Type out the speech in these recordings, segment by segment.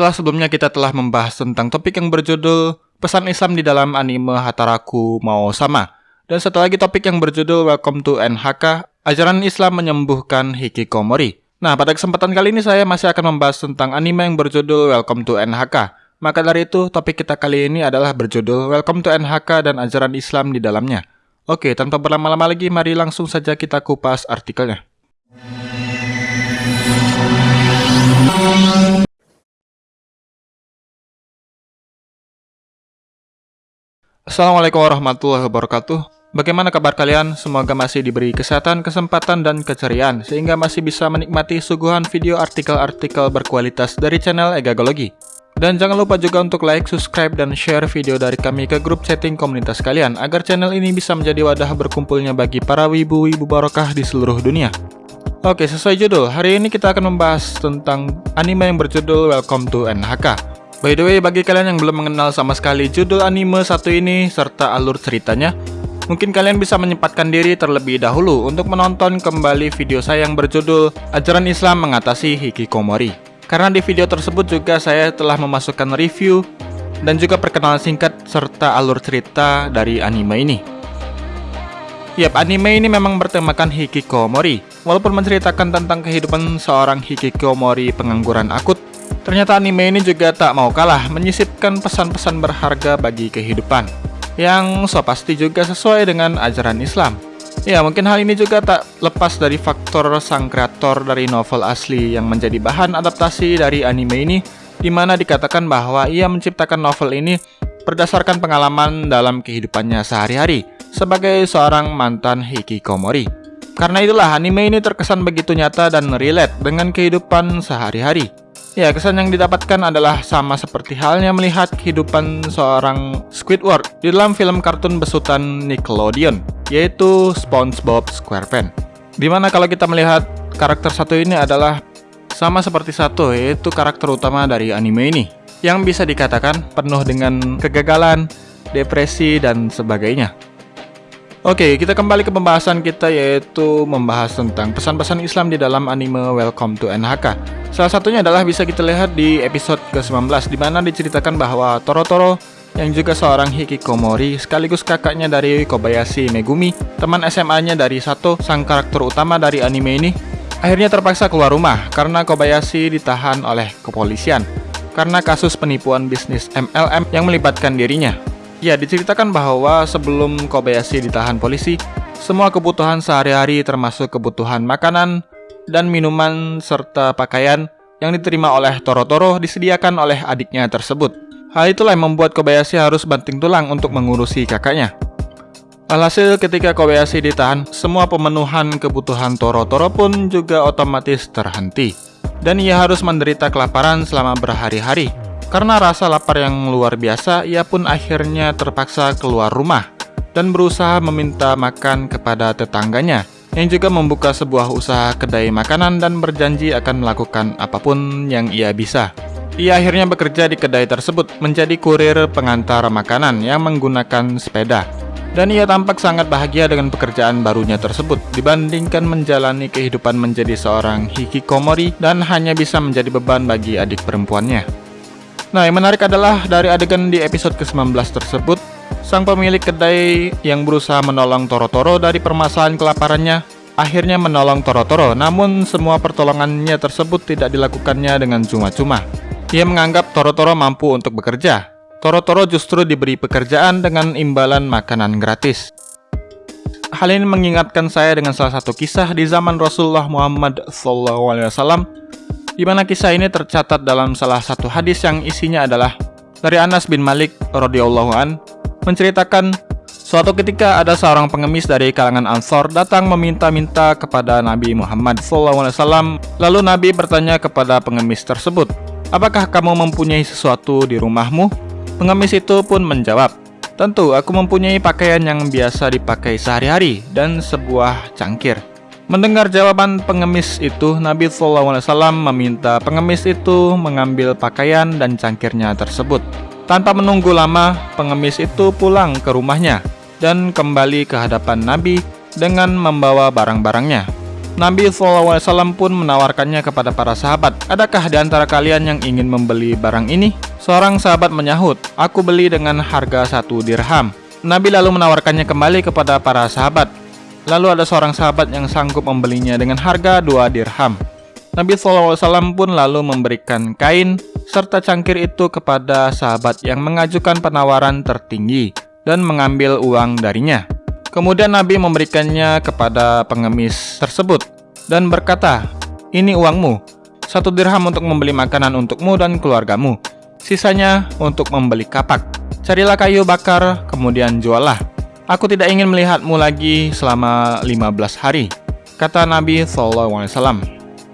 Setelah sebelumnya kita telah membahas tentang topik yang berjudul Pesan Islam di dalam anime Hataraku Mau Sama. Dan satu lagi topik yang berjudul Welcome to NHK, Ajaran Islam Menyembuhkan Hikikomori. Nah, pada kesempatan kali ini saya masih akan membahas tentang anime yang berjudul Welcome to NHK. Maka dari itu, topik kita kali ini adalah berjudul Welcome to NHK dan Ajaran Islam di dalamnya. Oke, tanpa berlama-lama lagi, mari langsung saja kita kupas artikelnya. Assalamualaikum warahmatullahi wabarakatuh. Bagaimana kabar kalian? Semoga masih diberi kesehatan, kesempatan, dan keceriaan sehingga masih bisa menikmati suguhan video artikel-artikel berkualitas dari channel Egagologi. Dan jangan lupa juga untuk like, subscribe, dan share video dari kami ke grup chatting komunitas kalian agar channel ini bisa menjadi wadah berkumpulnya bagi para wibu-wibu barokah di seluruh dunia. Oke, sesuai judul, hari ini kita akan membahas tentang anime yang berjudul Welcome to NHK. By the way, bagi kalian yang belum mengenal sama sekali judul anime satu ini serta alur ceritanya, mungkin kalian bisa menyempatkan diri terlebih dahulu untuk menonton kembali video saya yang berjudul Ajaran Islam Mengatasi Hikikomori. Karena di video tersebut juga saya telah memasukkan review dan juga perkenalan singkat serta alur cerita dari anime ini. Yap, anime ini memang bertemakan hikikomori. Walaupun menceritakan tentang kehidupan seorang hikikomori pengangguran akut, Ternyata anime ini juga tak mau kalah menyisipkan pesan-pesan berharga bagi kehidupan yang so pasti juga sesuai dengan ajaran Islam. Ya, mungkin hal ini juga tak lepas dari faktor sang kreator dari novel asli yang menjadi bahan adaptasi dari anime ini, di mana dikatakan bahwa ia menciptakan novel ini berdasarkan pengalaman dalam kehidupannya sehari-hari sebagai seorang mantan hikikomori. Karena itulah anime ini terkesan begitu nyata dan relate dengan kehidupan sehari-hari. Ya, kesan yang didapatkan adalah sama seperti halnya melihat kehidupan seorang Squidward di dalam film kartun besutan Nickelodeon, yaitu SpongeBob SquarePants. Di mana kalau kita melihat karakter satu ini adalah sama seperti satu, yaitu karakter utama dari anime ini, yang bisa dikatakan penuh dengan kegagalan, depresi, dan sebagainya. Oke, kita kembali ke pembahasan kita yaitu membahas tentang pesan-pesan Islam di dalam anime Welcome to NHK. Salah satunya adalah bisa kita lihat di episode ke-19 di mana diceritakan bahwa Toro Toro yang juga seorang hikikomori sekaligus kakaknya dari Kobayashi Megumi, teman SMA-nya dari Sato, sang karakter utama dari anime ini, akhirnya terpaksa keluar rumah karena Kobayashi ditahan oleh kepolisian karena kasus penipuan bisnis MLM yang melibatkan dirinya. Ya, diceritakan bahwa sebelum Kobayashi ditahan polisi, semua kebutuhan sehari-hari termasuk kebutuhan makanan dan minuman serta pakaian yang diterima oleh Toro-Toro disediakan oleh adiknya tersebut. Hal itulah yang membuat Kobayashi harus banting tulang untuk mengurusi kakaknya. Alhasil ketika Kobayashi ditahan, semua pemenuhan kebutuhan Toro-Toro pun juga otomatis terhenti. Dan ia harus menderita kelaparan selama berhari-hari karena rasa lapar yang luar biasa, ia pun akhirnya terpaksa keluar rumah dan berusaha meminta makan kepada tetangganya yang juga membuka sebuah usaha kedai makanan dan berjanji akan melakukan apa pun yang ia bisa. Ia akhirnya bekerja di kedai tersebut menjadi kurir pengantar makanan yang menggunakan sepeda. Dan ia tampak sangat bahagia dengan pekerjaan barunya tersebut dibandingkan menjalani kehidupan menjadi seorang hikikomori dan hanya bisa menjadi beban bagi adik perempuannya. Nah, yang menarik adalah dari adegan di episode ke-19 tersebut, sang pemilik kedai yang berusaha menolong Toro-Toro dari permasalahan kelaparannya akhirnya menolong Toro-Toro, namun semua pertolongannya tersebut tidak dilakukannya dengan cuma-cuma. Ia menganggap Toro-Toro mampu untuk bekerja. Toro-Toro justru diberi pekerjaan dengan imbalan makanan gratis. Hal ini mengingatkan saya dengan salah satu kisah di zaman Rasulullah Muhammad SAW di mana kisah ini tercatat dalam salah satu hadis yang isinya adalah dari Anas bin Malik radhiyallahu an menceritakan suatu ketika ada seorang pengemis dari kalangan Ansor datang meminta-minta kepada Nabi Muhammad SAW. Lalu Nabi bertanya kepada pengemis tersebut, "Apakah kamu mempunyai sesuatu di rumahmu?" Pengemis itu pun menjawab, "Tentu, aku mempunyai pakaian yang biasa dipakai sehari-hari dan sebuah cangkir." Mendengar jawaban pengemis itu, Nabi SAW meminta pengemis itu mengambil pakaian dan cangkirnya tersebut. Tanpa menunggu lama, pengemis itu pulang ke rumahnya dan kembali ke hadapan Nabi dengan membawa barang-barangnya. Nabi SAW pun menawarkannya kepada para sahabat. Adakah di antara kalian yang ingin membeli barang ini? Seorang sahabat menyahut, aku beli dengan harga satu dirham. Nabi lalu menawarkannya kembali kepada para sahabat. Lalu ada seorang sahabat yang sanggup membelinya dengan harga dua dirham. Nabi SAW pun lalu memberikan kain serta cangkir itu kepada sahabat yang mengajukan penawaran tertinggi dan mengambil uang darinya. Kemudian Nabi memberikannya kepada pengemis tersebut dan berkata, Ini uangmu, satu dirham untuk membeli makanan untukmu dan keluargamu, sisanya untuk membeli kapak. Carilah kayu bakar, kemudian juallah. Aku tidak ingin melihatmu lagi selama 15 hari, kata Nabi SAW.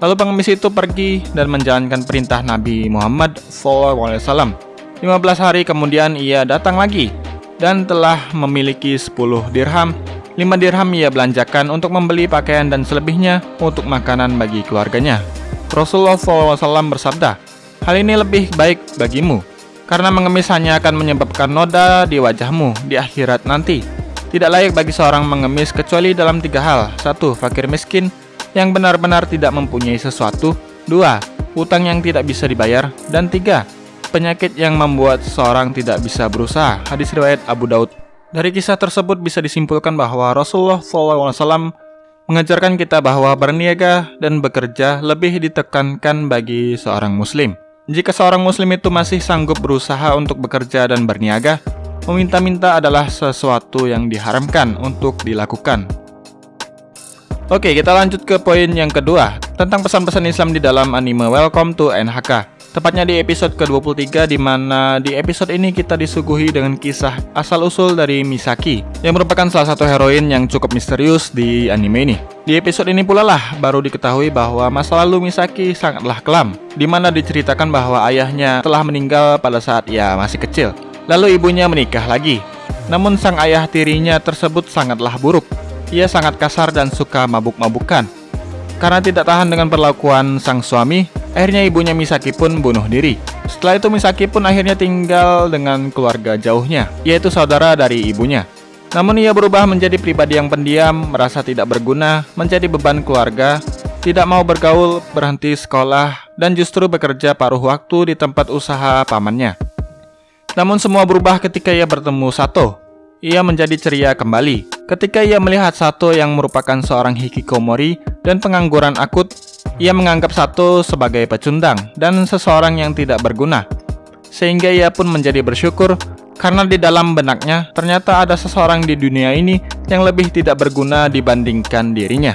Lalu pengemis itu pergi dan menjalankan perintah Nabi Muhammad SAW. 15 hari kemudian ia datang lagi dan telah memiliki 10 dirham. 5 dirham ia belanjakan untuk membeli pakaian dan selebihnya untuk makanan bagi keluarganya. Rasulullah SAW bersabda, Hal ini lebih baik bagimu, karena mengemis hanya akan menyebabkan noda di wajahmu di akhirat nanti. Tidak layak bagi seorang mengemis kecuali dalam tiga hal. Satu, fakir miskin yang benar-benar tidak mempunyai sesuatu. Dua, utang yang tidak bisa dibayar. Dan tiga, penyakit yang membuat seseorang tidak bisa berusaha. Hadis riwayat Abu Daud. Dari kisah tersebut bisa disimpulkan bahwa Rasulullah SAW mengajarkan kita bahwa berniaga dan bekerja lebih ditekankan bagi seorang muslim. Jika seorang muslim itu masih sanggup berusaha untuk bekerja dan berniaga, meminta-minta adalah sesuatu yang diharamkan untuk dilakukan. Oke, kita lanjut ke poin yang kedua, tentang pesan-pesan Islam di dalam anime Welcome to NHK. Tepatnya di episode ke-23 di mana di episode ini kita disuguhi dengan kisah asal-usul dari Misaki yang merupakan salah satu heroin yang cukup misterius di anime ini. Di episode ini pula lah baru diketahui bahwa masa lalu Misaki sangatlah kelam, di mana diceritakan bahwa ayahnya telah meninggal pada saat ia masih kecil. Lalu ibunya menikah lagi. Namun sang ayah tirinya tersebut sangatlah buruk. Ia sangat kasar dan suka mabuk-mabukan. Karena tidak tahan dengan perlakuan sang suami, Akhirnya ibunya Misaki pun bunuh diri. Setelah itu Misaki pun akhirnya tinggal dengan keluarga jauhnya, yaitu saudara dari ibunya. Namun ia berubah menjadi pribadi yang pendiam, merasa tidak berguna, menjadi beban keluarga, tidak mau bergaul, berhenti sekolah, dan justru bekerja paruh waktu di tempat usaha pamannya. Namun semua berubah ketika ia bertemu Sato. Ia menjadi ceria kembali. Ketika ia melihat Sato yang merupakan seorang hikikomori dan pengangguran akut, ia menganggap satu sebagai pecundang dan seseorang yang tidak berguna. Sehingga ia pun menjadi bersyukur karena di dalam benaknya ternyata ada seseorang di dunia ini yang lebih tidak berguna dibandingkan dirinya.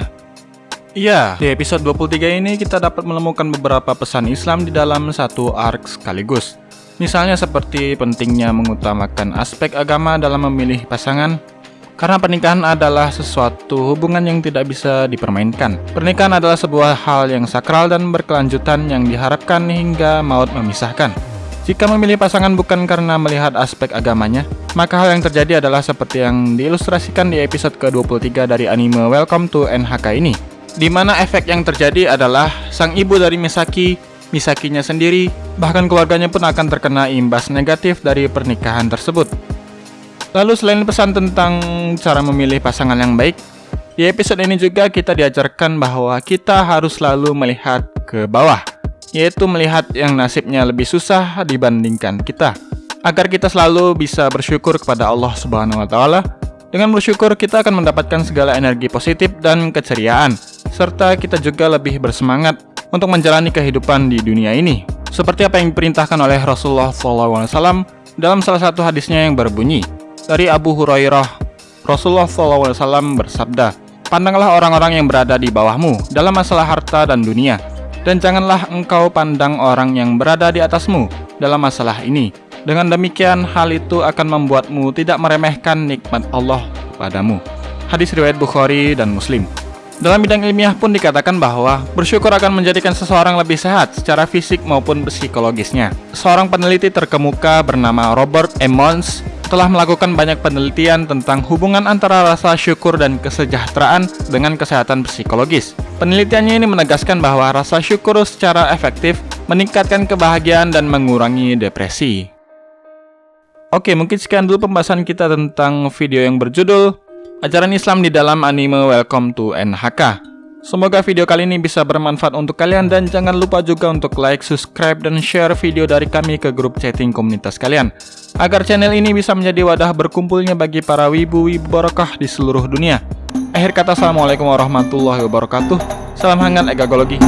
Iya, di episode 23 ini kita dapat menemukan beberapa pesan Islam di dalam satu arc sekaligus. Misalnya seperti pentingnya mengutamakan aspek agama dalam memilih pasangan, karena pernikahan adalah sesuatu hubungan yang tidak bisa dipermainkan. Pernikahan adalah sebuah hal yang sakral dan berkelanjutan yang diharapkan hingga maut memisahkan. Jika memilih pasangan bukan karena melihat aspek agamanya, maka hal yang terjadi adalah seperti yang diilustrasikan di episode ke-23 dari anime Welcome to NHK ini. Di mana efek yang terjadi adalah sang ibu dari Misaki, Misakinya sendiri, bahkan keluarganya pun akan terkena imbas negatif dari pernikahan tersebut. Lalu selain pesan tentang cara memilih pasangan yang baik, di episode ini juga kita diajarkan bahwa kita harus selalu melihat ke bawah, yaitu melihat yang nasibnya lebih susah dibandingkan kita. Agar kita selalu bisa bersyukur kepada Allah Subhanahu wa taala. Dengan bersyukur kita akan mendapatkan segala energi positif dan keceriaan, serta kita juga lebih bersemangat untuk menjalani kehidupan di dunia ini. Seperti apa yang diperintahkan oleh Rasulullah SAW dalam salah satu hadisnya yang berbunyi, dari Abu Hurairah, Rasulullah SAW bersabda, Pandanglah orang-orang yang berada di bawahmu dalam masalah harta dan dunia, dan janganlah engkau pandang orang yang berada di atasmu dalam masalah ini. Dengan demikian, hal itu akan membuatmu tidak meremehkan nikmat Allah padamu. Hadis riwayat Bukhari dan Muslim. Dalam bidang ilmiah pun dikatakan bahwa bersyukur akan menjadikan seseorang lebih sehat secara fisik maupun psikologisnya. Seorang peneliti terkemuka bernama Robert Emmons telah melakukan banyak penelitian tentang hubungan antara rasa syukur dan kesejahteraan dengan kesehatan psikologis. Penelitiannya ini menegaskan bahwa rasa syukur secara efektif meningkatkan kebahagiaan dan mengurangi depresi. Oke, mungkin sekian dulu pembahasan kita tentang video yang berjudul Ajaran Islam di dalam anime Welcome to NHK. Semoga video kali ini bisa bermanfaat untuk kalian dan jangan lupa juga untuk like, subscribe, dan share video dari kami ke grup chatting komunitas kalian. Agar channel ini bisa menjadi wadah berkumpulnya bagi para wibu-wibu barokah di seluruh dunia. Akhir kata, Assalamualaikum warahmatullahi wabarakatuh. Salam hangat egagologi.